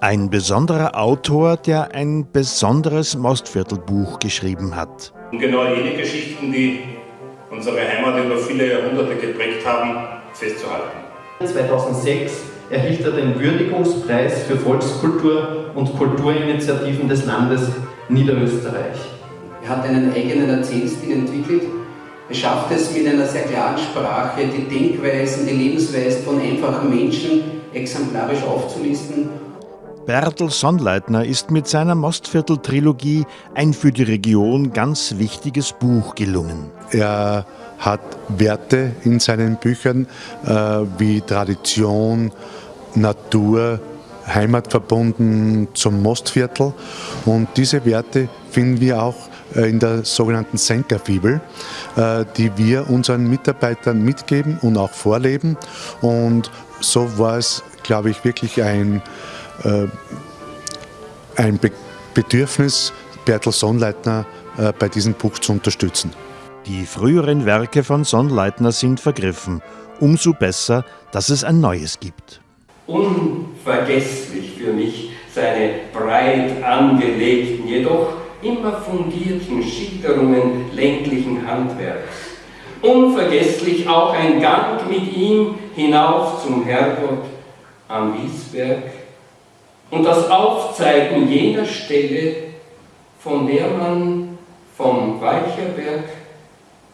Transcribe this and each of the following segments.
Ein besonderer Autor, der ein besonderes Mostviertelbuch geschrieben hat. Und genau jene Geschichten, die unsere Heimat über viele Jahrhunderte geprägt haben, festzuhalten. 2006 erhielt er den Würdigungspreis für Volkskultur und Kulturinitiativen des Landes Niederösterreich. Er hat einen eigenen Erzählstil entwickelt. Er schafft es mit einer sehr klaren Sprache, die Denkweisen, die Lebensweisen von einfachen Menschen exemplarisch aufzulisten. Bertel Sonnleitner ist mit seiner Mostviertel-Trilogie ein für die Region ganz wichtiges Buch gelungen. Er hat Werte in seinen Büchern äh, wie Tradition, Natur, Heimat verbunden zum Mostviertel. Und diese Werte finden wir auch in der sogenannten Senkerfibel, äh, die wir unseren Mitarbeitern mitgeben und auch vorleben. Und so war es, glaube ich, wirklich ein, äh, ein Bedürfnis, Bertel Sonnleitner bei diesem Buch zu unterstützen. Die früheren Werke von Sonnleitner sind vergriffen. Umso besser, dass es ein neues gibt. Unvergesslich für mich seine breit angelegten, jedoch immer fundierten Schilderungen ländlichen Handwerks. Unvergesslich auch ein Gang mit ihm hinauf zum Herrgott am Wiesberg und das Aufzeigen jener Stelle, von der man vom Weicherberg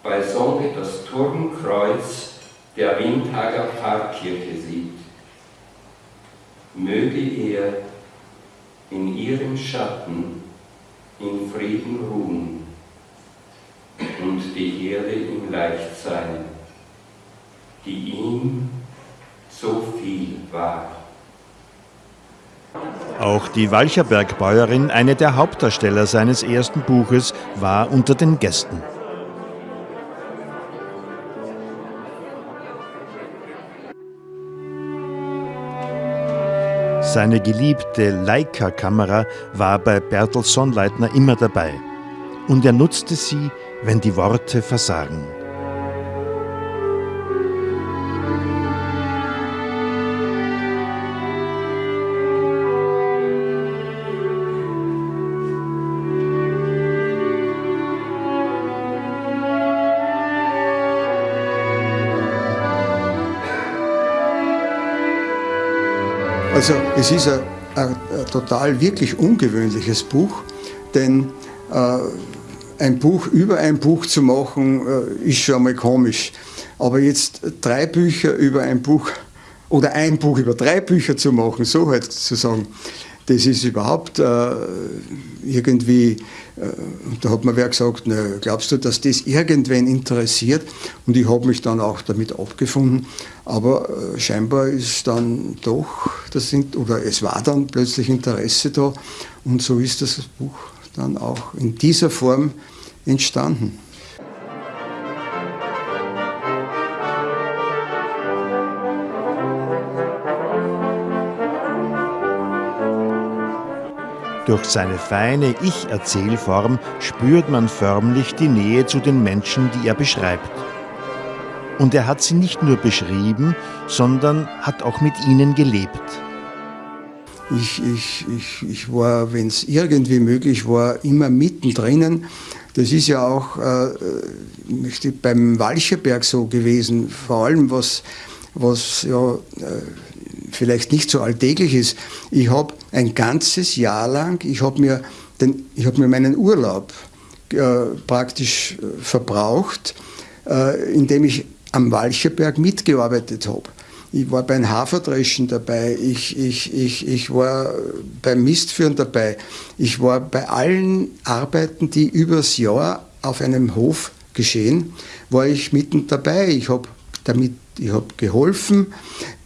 bei Sonne das Turmkreuz der Windhager Pfarrkirche sieht. Möge er in ihrem Schatten in Frieden ruhen und die Erde ihm leicht sein, die ihm so viel war. Auch die Walcherbergbäuerin, eine der Hauptdarsteller seines ersten Buches, war unter den Gästen. Seine geliebte Leica-Kamera war bei Bertel Sonnleitner immer dabei. Und er nutzte sie, wenn die Worte versagen. Also es ist ein, ein, ein total wirklich ungewöhnliches Buch, denn äh, ein Buch über ein Buch zu machen, äh, ist schon einmal komisch. Aber jetzt drei Bücher über ein Buch oder ein Buch über drei Bücher zu machen, so halt zu sagen, das ist überhaupt äh, irgendwie, äh, da hat mir wer gesagt, na, glaubst du, dass das irgendwen interessiert? Und ich habe mich dann auch damit abgefunden. Aber äh, scheinbar ist dann doch, das sind, oder es war dann plötzlich Interesse da und so ist das Buch dann auch in dieser Form entstanden. Durch seine feine Ich-Erzählform spürt man förmlich die Nähe zu den Menschen, die er beschreibt. Und er hat sie nicht nur beschrieben, sondern hat auch mit ihnen gelebt. Ich, ich, ich, ich war, wenn es irgendwie möglich war, immer mittendrin. Das ist ja auch äh, beim Walcherberg so gewesen, vor allem was, was ja, äh, vielleicht nicht so alltäglich ist. Ich habe ein ganzes Jahr lang, ich habe mir, hab mir meinen Urlaub äh, praktisch äh, verbraucht, äh, indem ich am Walcherberg mitgearbeitet habe. Ich war beim Haferdreschen dabei, ich, ich, ich, ich war beim Mistführen dabei, ich war bei allen Arbeiten, die übers Jahr auf einem Hof geschehen, war ich mitten dabei. Ich habe damit ich habe geholfen,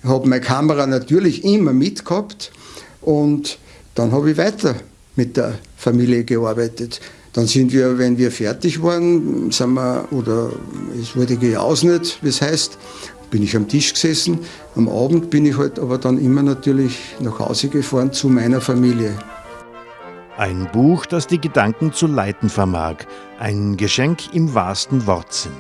habe meine Kamera natürlich immer mitgehabt und dann habe ich weiter mit der Familie gearbeitet. Dann sind wir, wenn wir fertig waren, sind wir, oder es wurde gejausnet, wie es heißt, bin ich am Tisch gesessen. Am Abend bin ich halt aber dann immer natürlich nach Hause gefahren zu meiner Familie. Ein Buch, das die Gedanken zu leiten vermag. Ein Geschenk im wahrsten Wortsinn.